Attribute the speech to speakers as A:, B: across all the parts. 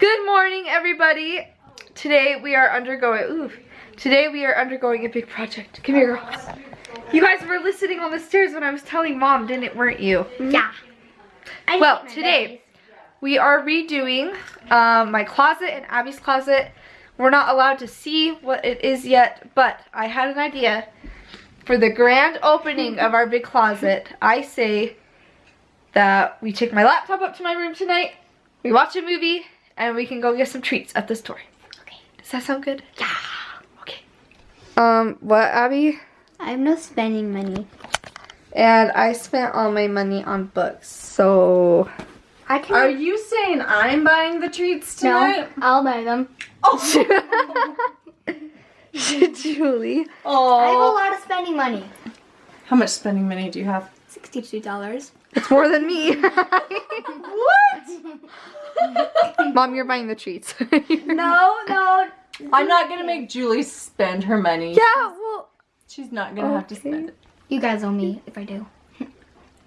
A: Good morning, everybody. Today we are undergoing, ooh, today we are undergoing a big project. Come here, girls. You guys were listening on the stairs when I was telling mom, didn't it, weren't you?
B: Yeah. I
A: Well, today we are redoing um, my closet and Abby's closet. We're not allowed to see what it is yet, but I had an idea for the grand opening of our big closet. I say that we take my laptop up to my room tonight, we watch a movie, and we can go get some treats at the store.
B: Okay.
A: Does that sound good? Yeah. Okay. Um, what, Abby?
B: I have no spending money.
A: And I spent all my money on books, so
B: I can.
C: Are you saying I'm buying the treats tonight? no.
B: I'll buy them. Oh!
A: Julie. Oh.
B: I have a
C: Oh.
B: lot of spending money.
C: How much spending money do you have?
B: Sixty-two dollars.
A: It's more than me.
C: What?
A: Mom, you're buying the treats.
B: No, no.
C: I'm not gonna make Julie spend her money.
A: Yeah, well.
C: She's not gonna have to spend it.
B: You guys owe me if I do.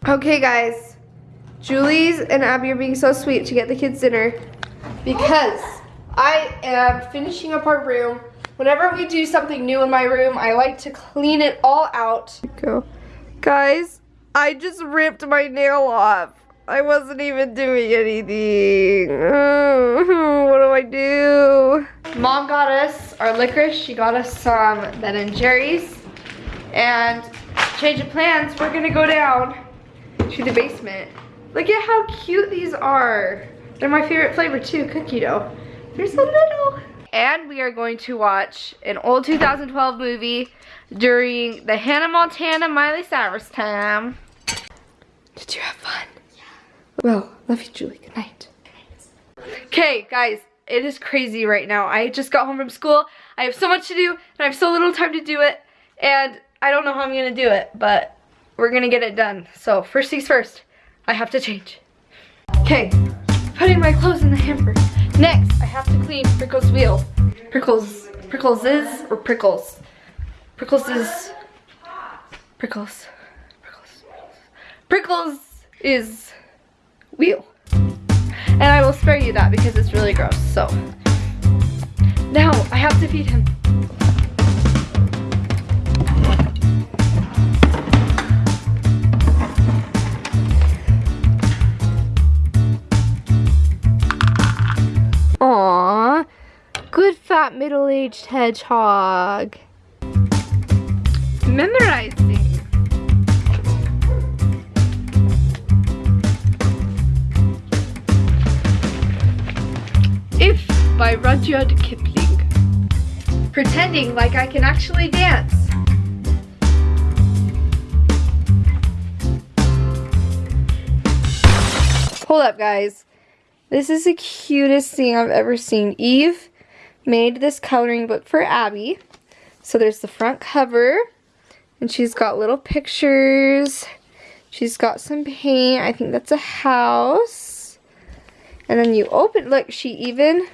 A: Okay, guys. Julie's and Abby are being so sweet to get the kids dinner because I am finishing up our room. Whenever we do something new in my room, I like to clean it all out. Go. Guys, I just ripped my nail off. I wasn't even doing anything. what do I do? Mom got us our licorice. She got us some Ben and Jerry's. And change of plans, we're gonna go down to the basement. Look at how cute these are. They're my favorite flavor too, cookie dough. They're so little. And we are going to watch an old 2012 movie during the Hannah Montana Miley Cyrus time. Did you have fun? Well, love you, Julie. Good night. Okay, guys, it is crazy right now. I just got home from school. I have so much to do, and I have so little time to do it. And I don't know how I'm gonna do it, but we're gonna get it done. So first things first, I have to change. Okay, putting my clothes in the hamper. Next, I have to clean Prickle's wheel. Prickles, Prickles is, or Prickles? Prickles is, Prickles, Prickles, Prickles is wheel. And I will spare you that because it's really gross, so. Now, I have to feed him. Aww, good fat middle-aged hedgehog. Memorizing. By Rudyard Kipling. Pretending like I can actually dance. Hold up, guys. This is the cutest thing I've ever seen. Eve made this coloring book for Abby. So there's the front cover, and she's got little pictures. She's got some paint. I think that's a house. And then you open, look, she even,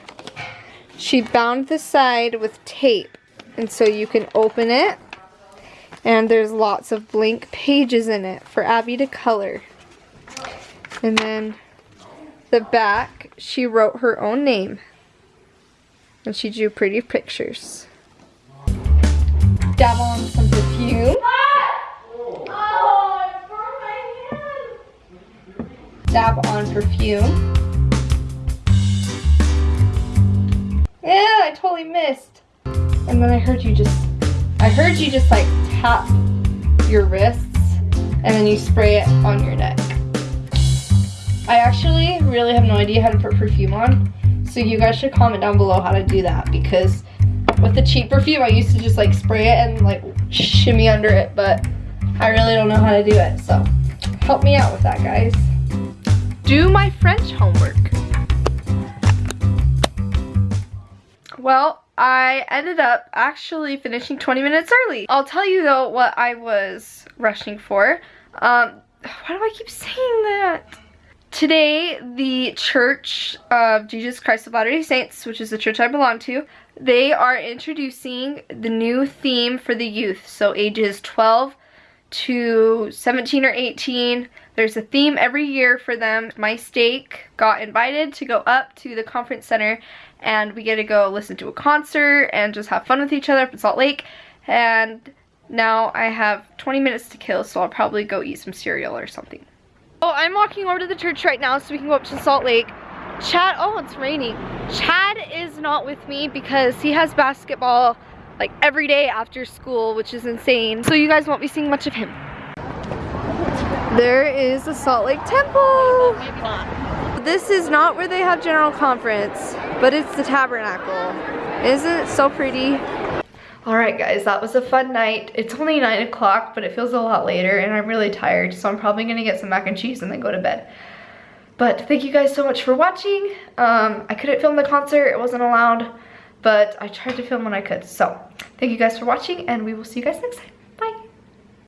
A: she bound the side with tape. And so you can open it. And there's lots of blank pages in it for Abby to color. And then the back, she wrote her own name. And she drew pretty pictures. Dab on some perfume. Dab on perfume. Totally missed. And then I heard you just, I heard you just like tap your wrists and then you spray it on your neck. I actually really have no idea how to put perfume on. So you guys should comment down below how to do that because with the cheap perfume I used to just like spray it and like shimmy under it but I really don't know how to do it so help me out with that guys. Do my French homework. Well, I ended up actually finishing 20 minutes early. I'll tell you though what I was rushing for. Um, why do I keep saying that? Today, the Church of Jesus Christ of Latter-day Saints, which is the church I belong to, they are introducing the new theme for the youth. So ages 12 to 17 or 18. There's a theme every year for them. My stake got invited to go up to the conference center and we get to go listen to a concert and just have fun with each other up in Salt Lake. And now I have 20 minutes to kill, so I'll probably go eat some cereal or something. Oh, I'm walking over to the church right now so we can go up to Salt Lake. Chad, oh, it's raining. Chad is not with me because he has basketball like every day after school, which is insane. So you guys won't be seeing much of him. There is the Salt Lake Temple.
C: Maybe not.
A: This is not where they have general conference, but it's the tabernacle. Isn't it so pretty? Alright guys, that was a fun night. It's only 9 o'clock, but it feels a lot later and I'm really tired, so I'm probably gonna get some mac and cheese and then go to bed. But thank you guys so much for watching. Um, I couldn't film the concert, it wasn't allowed, but I tried to film when I could. So, thank you guys for watching and we will see you guys next time.